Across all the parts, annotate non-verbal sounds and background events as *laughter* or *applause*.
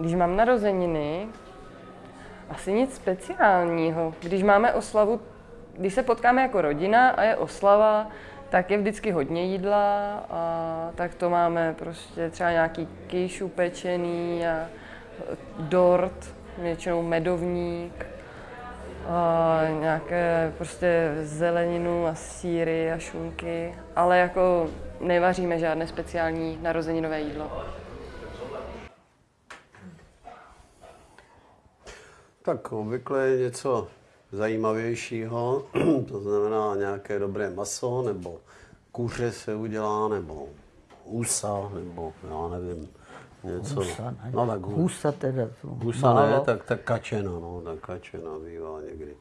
Když mám narozeniny, asi nic speciálního. Když máme oslavu, když se potkáme jako rodina a je oslava, tak je vždycky hodně jídla a tak to máme prostě třeba nějaký kýš upečený a dort, většinou medovník, a nějaké prostě zeleninu a síry a šunky, ale jako nevaříme žádné speciální narozeninové jídlo. Tak obvykle je něco zajímavějšího, *clears throat* to znamená nějaké dobré maso, nebo kuře se udělá, nebo husa, nebo já nevím, něco. Husa, ne? No tak Husa teda. husa málo. ne, tak, tak kačena, no, tak kačena bývá někdy.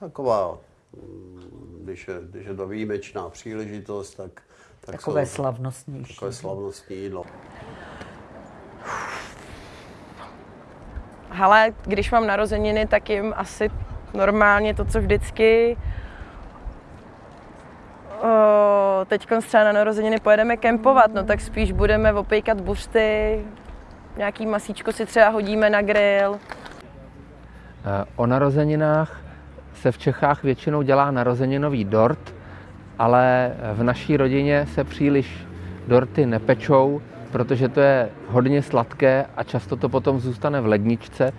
Taková, mm, když je, když je to výjimečná příležitost, tak, tak Takové jsou slavnostnější. takové slavnostní jídlo. Ale když mám narozeniny, tak jim asi normálně to, co vždycky. Teď třeba na narozeniny pojedeme kempovat, no tak spíš budeme opejkat buřty, nějaký masíčko si třeba hodíme na grill. Eh, O narozeninách se v Čechách většinou dělá narozeninový dort, ale v naší rodině se příliš dorty nepečou, protože to je hodně sladké a často to potom zůstane v ledničce,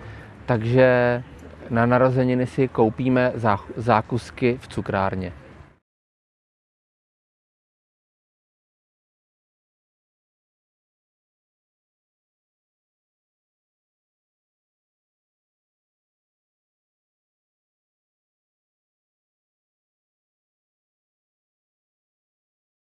takže na narozeniny si koupíme zá- zákusky v cukrárně.